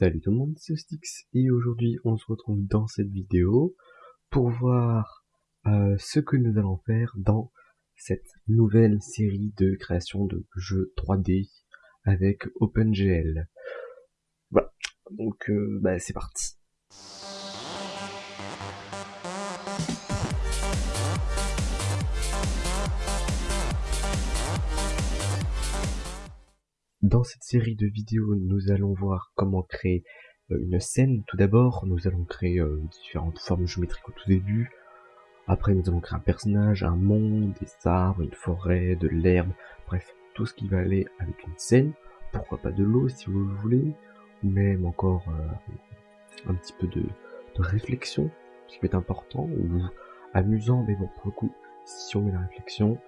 Salut tout le monde, c'est Stix et aujourd'hui on se retrouve dans cette vidéo pour voir euh, ce que nous allons faire dans cette nouvelle série de création de jeux 3D avec OpenGL. Voilà, donc euh, bah, c'est parti. Dans cette série de vidéos, nous allons voir comment créer euh, une scène. Tout d'abord, nous allons créer euh, différentes formes géométriques au tout début. Après, nous allons créer un personnage, un monde, des arbres, une forêt, de l'herbe, bref, tout ce qui va aller avec une scène. Pourquoi pas de l'eau si vous le voulez, ou même encore euh, un petit peu de, de, réflexion, ce qui peut être important, ou amusant, mais bon, pour le coup, si on met la réflexion,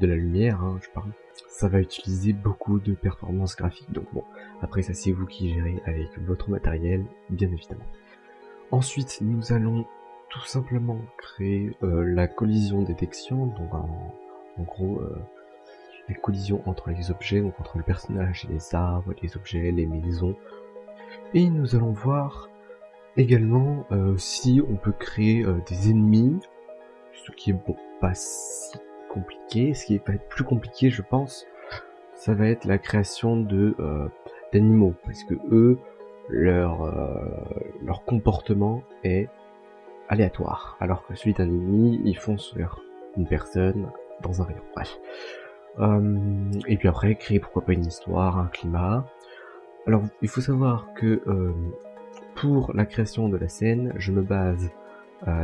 de la lumière, hein, je parle, ça va utiliser beaucoup de performances graphiques. Donc bon, après ça c'est vous qui gérez avec votre matériel, bien évidemment. Ensuite, nous allons tout simplement créer euh, la collision détection, donc en, gros euh, la collision entre les objets, donc entre le personnage et les arbres, les objets, les maisons. Et nous allons voir également si on peut créer des ennemis, ce qui est bon, pas si compliqué. Ce qui va être plus compliqué, je pense, ça va être la création de euh, d'animaux, parce que eux, leur euh, leur comportement est aléatoire, alors que celui d'un ennemi, ils foncent sur une personne dans un rayon. Bref. Euh, et puis après, créer pourquoi pas une histoire, un climat. Alors, il faut savoir que pour la création de la scène, je me base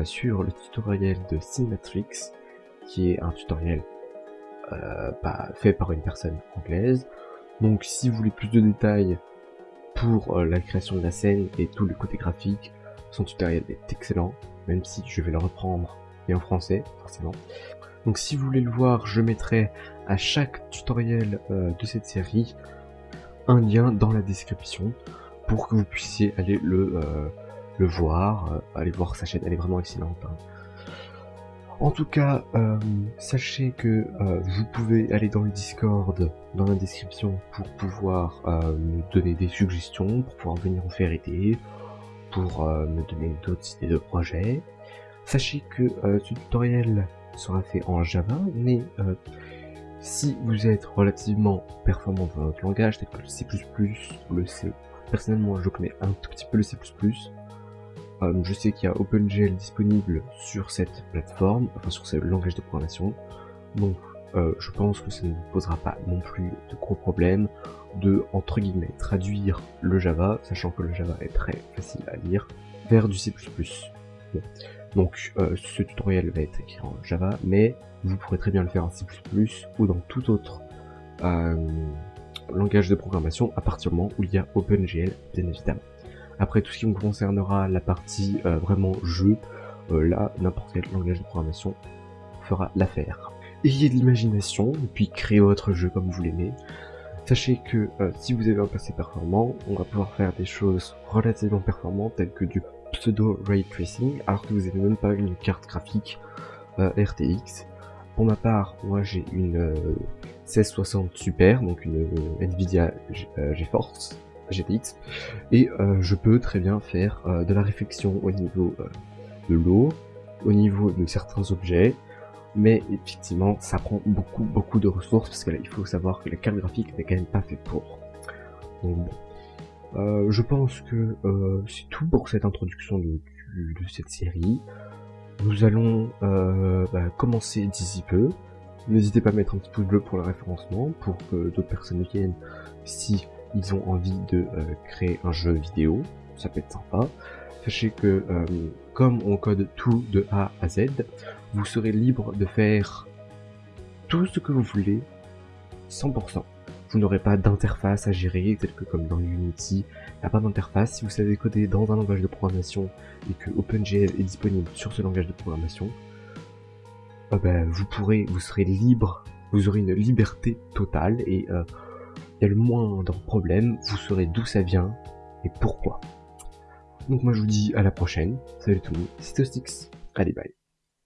sur le tutoriel de Cinematrix, qui est un tutoriel euh, fait par une personne anglaise. Donc si vous voulez plus de détails pour euh, la création de la scène et tout le côté graphique, son tutoriel est excellent, même si je vais le reprendre et en français, forcément. Donc si vous voulez le voir, je mettrai à chaque tutoriel euh, de cette série un lien dans la description pour que vous puissiez aller le, le voir, aller voir sa chaîne, elle est vraiment excellente. Hein. En tout cas, euh, sachez que euh, vous pouvez aller dans le Discord, dans la description, pour pouvoir euh, me donner des suggestions, pour pouvoir venir en faire aider, pour me donner d'autres idées de projets. Sachez que ce tutoriel sera fait en Java, mais si vous êtes relativement performant dans votre langage, tel que le C++, le C, personnellement je connais un tout petit peu le C++, euh, je sais qu'il y a OpenGL disponible sur cette plateforme, enfin sur ce langage de programmation. Donc euh, je pense que ça ne vous posera pas non plus de gros problèmes de, entre guillemets, traduire le Java, sachant que le Java est très facile à lire, vers du C++. Donc euh, ce tutoriel va être écrit en Java, mais vous pourrez très bien le faire en C++ ou dans tout autre langage de programmation à partir du moment où il y a OpenGL, bien évidemment. Après tout ce qui me concernera la partie euh, vraiment jeu, euh, là n'importe quel langage de programmation fera l'affaire. Ayez de l'imagination et puis créez votre jeu comme vous l'aimez. Sachez que euh, si vous avez un passé performant, on va pouvoir faire des choses relativement performantes telles que du pseudo ray tracing alors que vous n'avez même pas une carte graphique RTX. Pour ma part, moi j'ai une 1660 Super, donc une Nvidia GeForce GTX et euh, je peux très bien faire euh, de la réflexion au niveau euh, de l'eau, au niveau de certains objets, mais effectivement ça prend beaucoup beaucoup de ressources parce que là il faut savoir que la carte graphique n'est quand même pas fait pour. Je pense que c'est tout pour cette introduction de, de, cette série. Nous allons bah, commencer d'ici peu. N'hésitez pas à mettre un petit pouce bleu pour le référencement, pour que d'autres personnes viennent si ils ont envie de euh, créer un jeu vidéo, ça peut être sympa. Sachez que euh, comme on code tout de A à Z, vous serez libre de faire tout ce que vous voulez 100%. Vous n'aurez pas d'interface à gérer, tel que comme dans Unity, il n'y a pas d'interface. Si vous savez coder dans un langage de programmation et que OpenGL est disponible sur ce langage de programmation, euh, ben, vous pourrez, vous serez libre, vous aurez une liberté totale et y a le moindre problème, vous saurez d'où ça vient et pourquoi. Donc moi je vous dis à la prochaine, salut tout le monde, c'était Stix, allez bye.